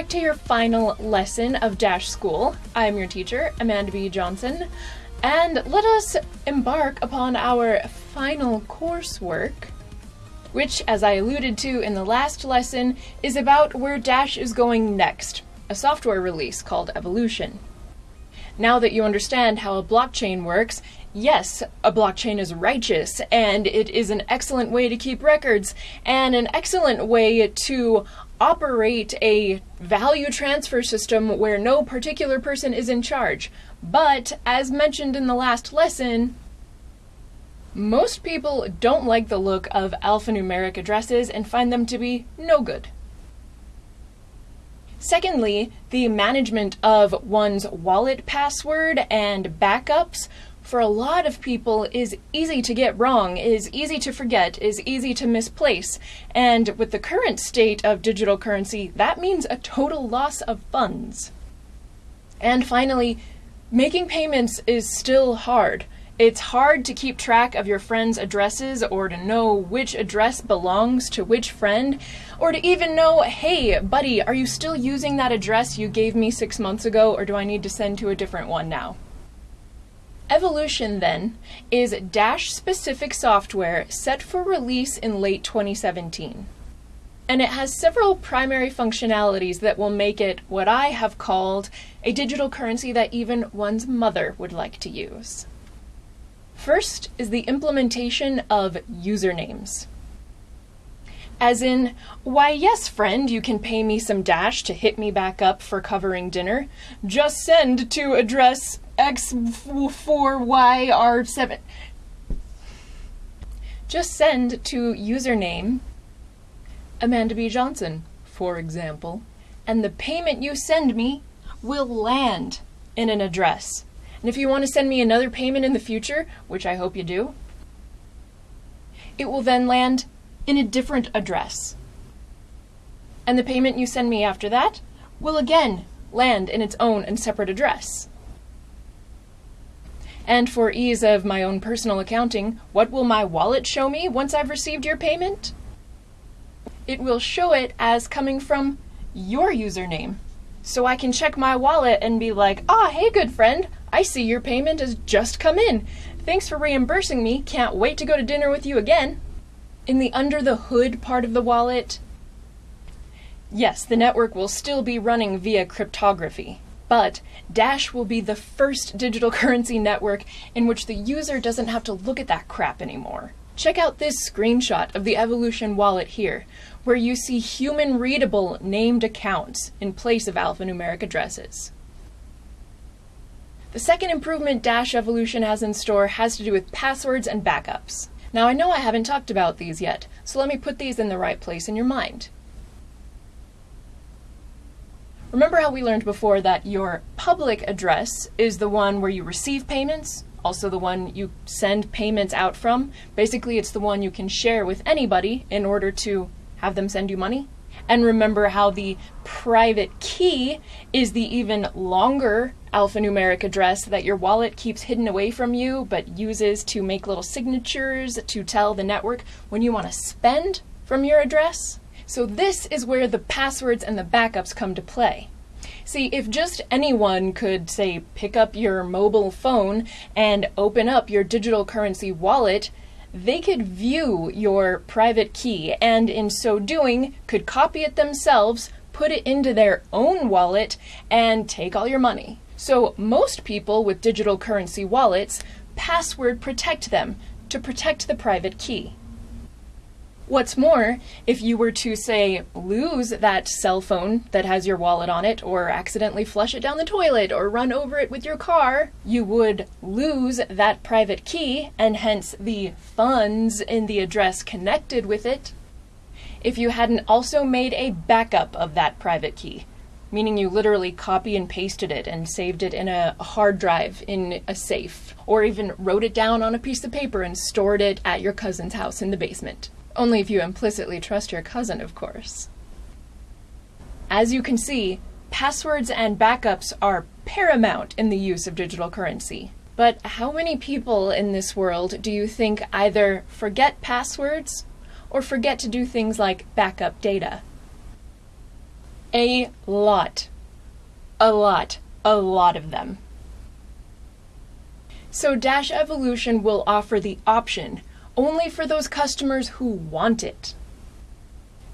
back to your final lesson of Dash School. I'm your teacher, Amanda B. Johnson, and let us embark upon our final coursework, which, as I alluded to in the last lesson, is about where Dash is going next, a software release called Evolution. Now that you understand how a blockchain works, yes, a blockchain is righteous, and it is an excellent way to keep records, and an excellent way to operate a value transfer system where no particular person is in charge. But, as mentioned in the last lesson, most people don't like the look of alphanumeric addresses and find them to be no good. Secondly, the management of one's wallet password and backups for a lot of people is easy to get wrong, is easy to forget, is easy to misplace. And with the current state of digital currency, that means a total loss of funds. And finally, making payments is still hard. It's hard to keep track of your friends' addresses or to know which address belongs to which friend, or to even know, hey, buddy, are you still using that address you gave me six months ago, or do I need to send to a different one now? Evolution, then, is Dash specific software set for release in late 2017. And it has several primary functionalities that will make it what I have called a digital currency that even one's mother would like to use. First is the implementation of usernames. As in, why, yes, friend, you can pay me some dash to hit me back up for covering dinner. Just send to address X4YR7. Just send to username Amanda B. Johnson, for example, and the payment you send me will land in an address. And if you want to send me another payment in the future, which I hope you do, it will then land in a different address. And the payment you send me after that will again land in its own and separate address. And for ease of my own personal accounting, what will my wallet show me once I've received your payment? It will show it as coming from your username. So I can check my wallet and be like, ah, hey, good friend, I see your payment has just come in. Thanks for reimbursing me. Can't wait to go to dinner with you again. In the under the hood part of the wallet, yes, the network will still be running via cryptography. But Dash will be the first digital currency network in which the user doesn't have to look at that crap anymore. Check out this screenshot of the Evolution wallet here, where you see human readable named accounts in place of alphanumeric addresses. The second improvement Dash Evolution has in store has to do with passwords and backups. Now I know I haven't talked about these yet, so let me put these in the right place in your mind. Remember how we learned before that your public address is the one where you receive payments, also the one you send payments out from. Basically, it's the one you can share with anybody in order to have them send you money. And remember how the private key is the even longer alphanumeric address that your wallet keeps hidden away from you but uses to make little signatures to tell the network when you want to spend from your address? So this is where the passwords and the backups come to play. See, if just anyone could, say, pick up your mobile phone and open up your digital currency wallet, they could view your private key and in so doing could copy it themselves, put it into their own wallet, and take all your money. So most people with digital currency wallets password protect them to protect the private key. What's more, if you were to, say, lose that cell phone that has your wallet on it, or accidentally flush it down the toilet, or run over it with your car, you would lose that private key, and hence the funds in the address connected with it, if you hadn't also made a backup of that private key. Meaning you literally copy and pasted it and saved it in a hard drive in a safe, or even wrote it down on a piece of paper and stored it at your cousin's house in the basement. Only if you implicitly trust your cousin, of course. As you can see, passwords and backups are paramount in the use of digital currency. But how many people in this world do you think either forget passwords or forget to do things like backup data? A lot. A lot. A lot of them. So Dash Evolution will offer the option only for those customers who want it.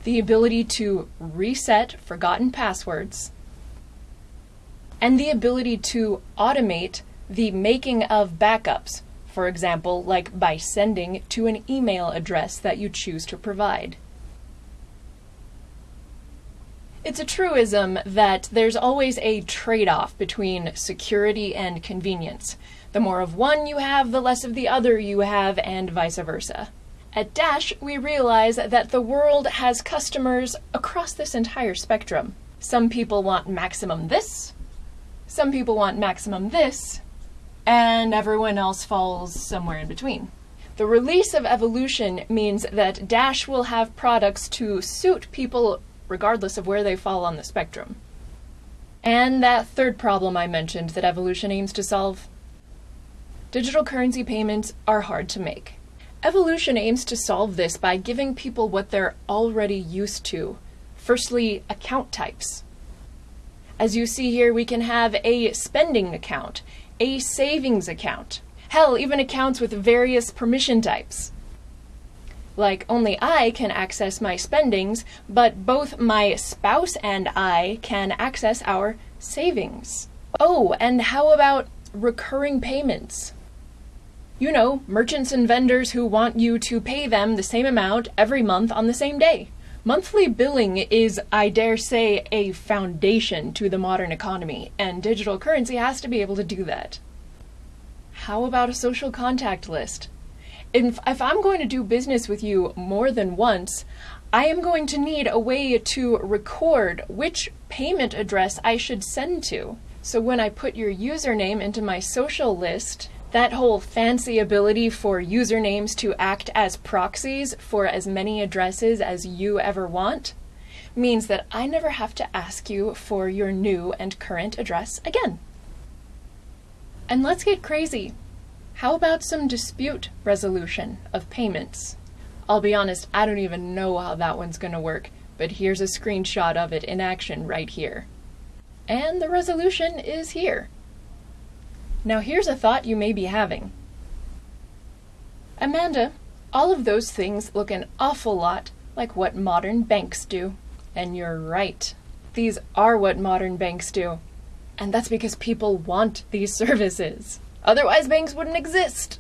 The ability to reset forgotten passwords, and the ability to automate the making of backups, for example, like by sending to an email address that you choose to provide. It's a truism that there's always a trade off between security and convenience. The more of one you have, the less of the other you have, and vice versa. At Dash, we realize that the world has customers across this entire spectrum. Some people want maximum this, some people want maximum this, and everyone else falls somewhere in between. The release of Evolution means that Dash will have products to suit people regardless of where they fall on the spectrum. And that third problem I mentioned that Evolution aims to solve Digital currency payments are hard to make. Evolution aims to solve this by giving people what they're already used to. Firstly, account types. As you see here, we can have a spending account, a savings account, hell, even accounts with various permission types. Like, only I can access my spendings, but both my spouse and I can access our savings. Oh, and how about recurring payments? You know, merchants and vendors who want you to pay them the same amount every month on the same day. Monthly billing is, I dare say, a foundation to the modern economy, and digital currency has to be able to do that. How about a social contact list? If, if, I'm going to do business with you more than once, I am going to need a way to record which payment address I should send to. So when I put your username into my social list, that whole fancy ability for usernames to act as proxies for as many addresses as you ever want means that I never have to ask you for your new and current address again. And let's get crazy. How about some dispute resolution of payments? I'll be honest, I don't even know how that one's going to work, but here's a screenshot of it in action right here. And the resolution is here. Now here's a thought you may be having. Amanda, all of those things look an awful lot like what modern banks do. And you're right. These are what modern banks do. And that's because people want these services. Otherwise, banks wouldn't exist.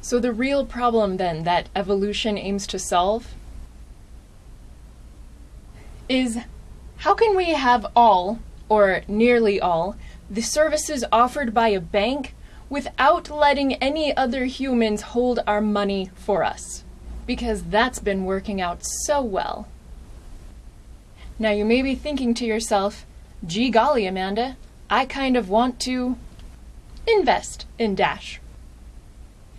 So, the real problem then that evolution aims to solve is how can we have all, or nearly all, the services offered by a bank without letting any other humans hold our money for us. Because that's been working out so well. Now you may be thinking to yourself, gee golly, Amanda, I kind of want to invest in Dash.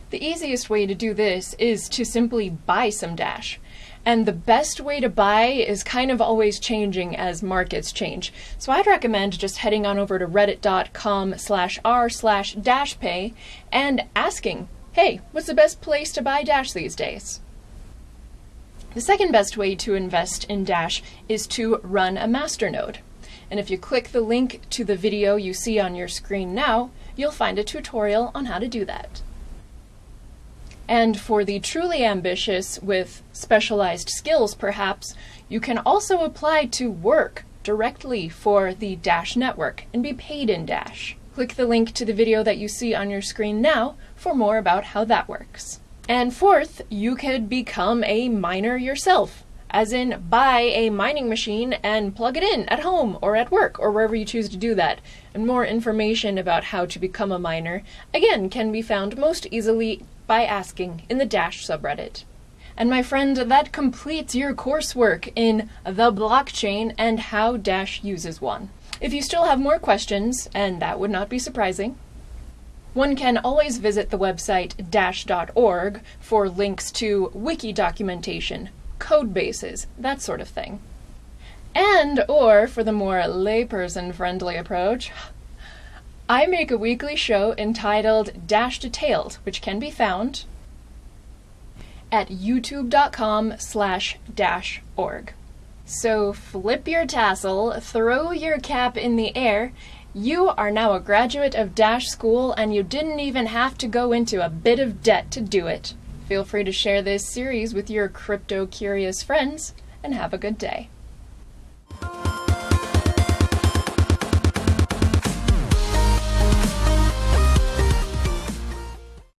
The easiest way to do this is to simply buy some Dash. And the best way to buy is kind of always changing as markets change. So I'd recommend just heading on over to reddit.com slash r slash dashpay and asking, hey, what's the best place to buy Dash these days? The second best way to invest in Dash is to run a masternode. And if you click the link to the video you see on your screen now, you'll find a tutorial on how to do that. And for the truly ambitious with specialized skills, perhaps, you can also apply to work directly for the Dash network and be paid in Dash. Click the link to the video that you see on your screen now for more about how that works. And fourth, you could become a miner yourself, as in buy a mining machine and plug it in at home or at work or wherever you choose to do that. And more information about how to become a miner, again, can be found most easily by asking in the Dash subreddit. And my friend, that completes your coursework in the blockchain and how Dash uses one. If you still have more questions, and that would not be surprising, one can always visit the website dash.org for links to wiki documentation, code bases, that sort of thing. And, or for the more layperson friendly approach, I make a weekly show entitled Dash Detailed, which can be found at youtube.com slash dash org. So flip your tassel, throw your cap in the air. You are now a graduate of Dash School and you didn't even have to go into a bit of debt to do it. Feel free to share this series with your crypto curious friends and have a good day.